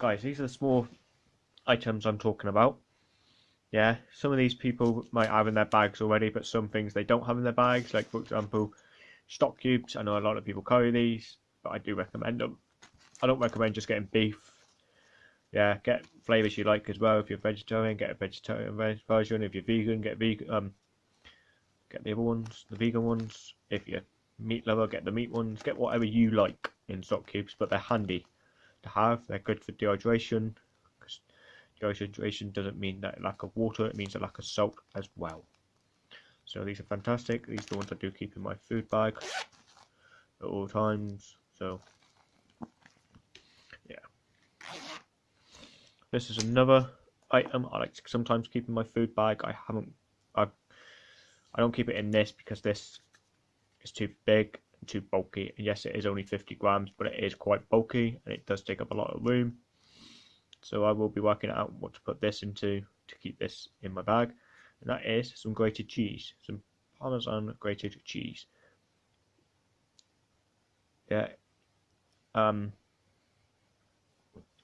guys, these are the small items I'm talking about. Yeah, some of these people might have in their bags already, but some things they don't have in their bags. Like for example, stock cubes. I know a lot of people carry these, but I do recommend them. I don't recommend just getting beef. Yeah, get flavors you like as well. If you're vegetarian, get a vegetarian version. If you're vegan, get vegan. Um, get the other ones, the vegan ones. If you're meat lover, get the meat ones. Get whatever you like in stock cubes, but they're handy to have. They're good for dehydration. Because dehydration doesn't mean that lack of water; it means a lack of salt as well. So these are fantastic. These are the ones I do keep in my food bag at all times. So yeah, this is another item I like to sometimes keep in my food bag. I haven't, I, I don't keep it in this because this is too big too bulky. And yes, it is only 50 grams, but it is quite bulky and it does take up a lot of room. So I will be working out what to put this into to keep this in my bag. And that is some grated cheese, some Parmesan grated cheese. Yeah, um,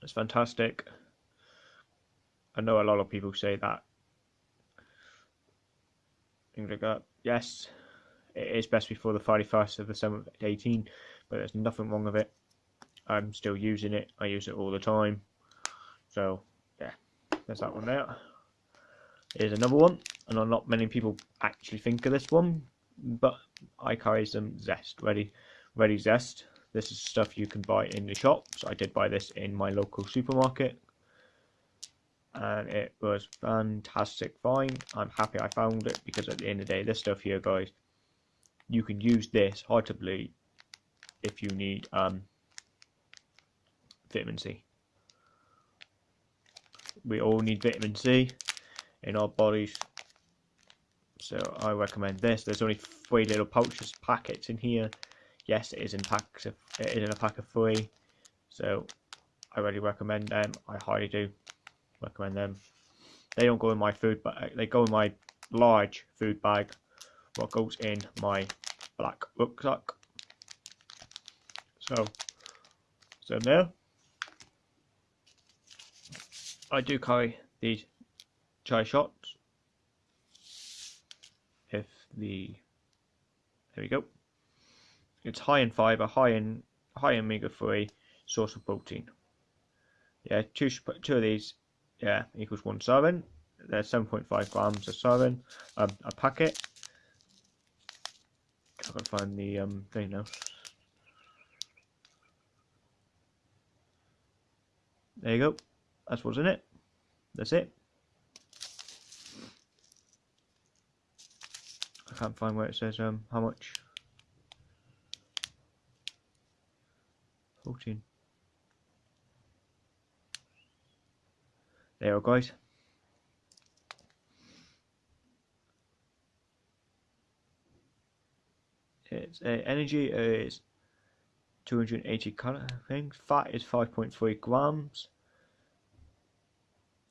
it's fantastic. I know a lot of people say that. Things like that. Yes, it is best before the 31st of the 7th 18, but there's nothing wrong with it. I'm still using it. I use it all the time. So, yeah, there's that one there. Here's another one, and not many people actually think of this one, but I carry some zest, ready, ready zest. This is stuff you can buy in the shops. I did buy this in my local supermarket, and it was fantastic find. I'm happy I found it because at the end of the day, this stuff here, guys, you can use this bleed if you need um, vitamin C we all need vitamin C in our bodies. So I recommend this. There's only three little pouches, packets in here. Yes, it is in packs. Of, it is in a pack of three. So I really recommend them. I highly do recommend them. They don't go in my food, but they go in my large food bag. What goes in my black rucksack. So, so there. I do carry these chia shots. If the there we go. It's high in fiber, high in high in omega three, source of protein. Yeah, two two of these, yeah, equals one serving. Point five grams a serving, um, a packet. I can find the um thing now. There you go. That's what's in it. That's it. I can't find where it says um how much. 14. There you go guys. It's uh, energy is 280 calories. Fat is 5.3 grams.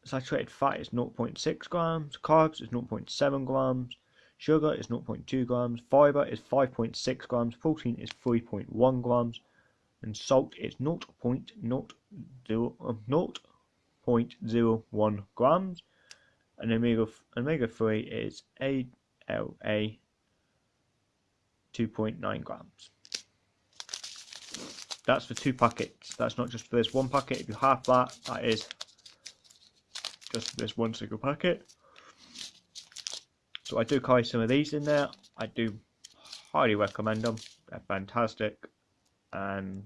Saturated fat is 0.6 grams, carbs is 0.7 grams, sugar is 0.2 grams, fiber is 5.6 grams, protein is 3.1 grams, and salt is 0.01 grams, and omega omega 3 is ALA 2.9 grams. That's for two packets. That's not just for this one packet. If you have that, that is just this one single packet. So I do carry some of these in there. I do highly recommend them. They're fantastic and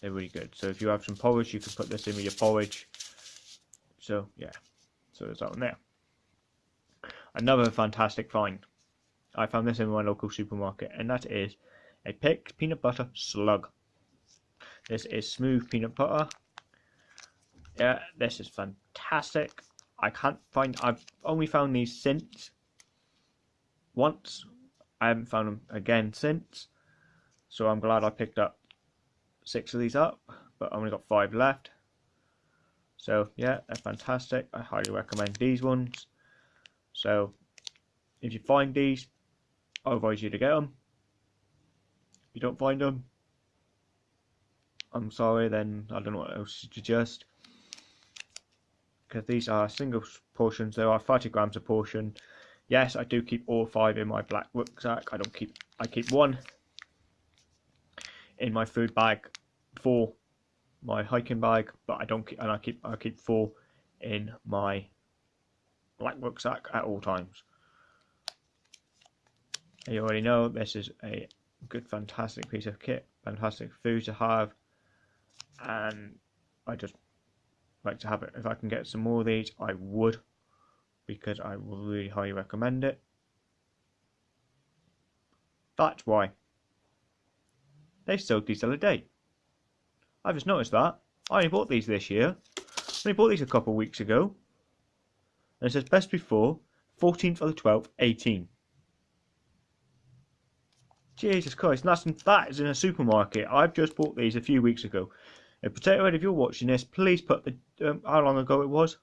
they're really good. So if you have some porridge, you can put this in with your porridge. So yeah, so there's that one there. Another fantastic find. I found this in my local supermarket, and that is a picked peanut butter slug. This is smooth peanut butter yeah, this is fantastic. I can't find. I've only found these since once. I haven't found them again since. So I'm glad I picked up six of these up, but I only got five left. So yeah, they're fantastic. I highly recommend these ones. So if you find these, I advise you to get them. If you don't find them, I'm sorry, then I don't know what else to suggest. Because these are single portions, there are 30 grams a portion. Yes, I do keep all five in my black rucksack. I don't keep, I keep one in my food bag, four my hiking bag, but I don't keep, and I keep, I keep four in my black rucksack at all times. And you already know this is a good, fantastic piece of kit, fantastic food to have, and I just like to have it. If I can get some more of these, I would, because I really highly recommend it. That's why. They sold these the other day. I just noticed that. I only bought these this year. I only bought these a couple of weeks ago. And it says best before, 14th of the 12th, 18. Jesus Christ, that's, that is in a supermarket. I've just bought these a few weeks ago. Potato Head, if you're watching this, please put the um, how long ago it was.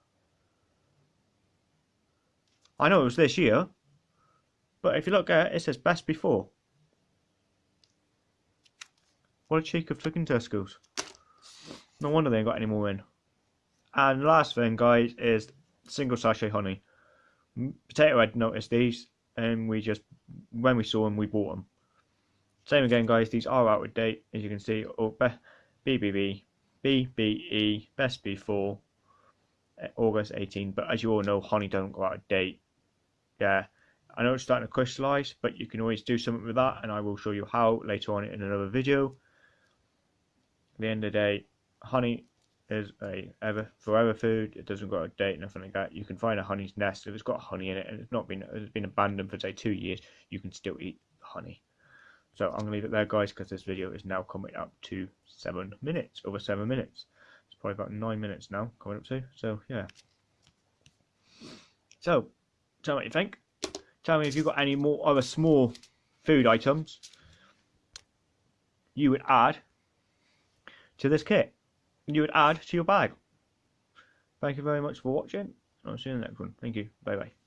I know it was this year, but if you look at it, it says best before. What a cheek of flicking Tesco's. No wonder they ain't got any more in. And last thing, guys, is single sachet honey. Potato Head noticed these, and we just, when we saw them, we bought them. Same again, guys, these are out of date, as you can see. Oh, BBB, BBE, best before uh, August 18, but as you all know, honey don't go out of date. Yeah, I know it's starting to crystallize, but you can always do something with that, and I will show you how later on in another video. At the end of the day, honey is a ever forever food. It doesn't go out of date, nothing like that. You can find a honey's nest if it's got honey in it and it's not been it's been abandoned for say two years. You can still eat honey. So I'm gonna leave it there, guys, because this video is now coming up to seven minutes, over seven minutes. It's probably about nine minutes now coming up to. So yeah. So tell me what you think. Tell me if you've got any more other small food items you would add to this kit you would add to your bag. Thank you very much for watching. I'll see you in the next one. Thank you. Bye bye.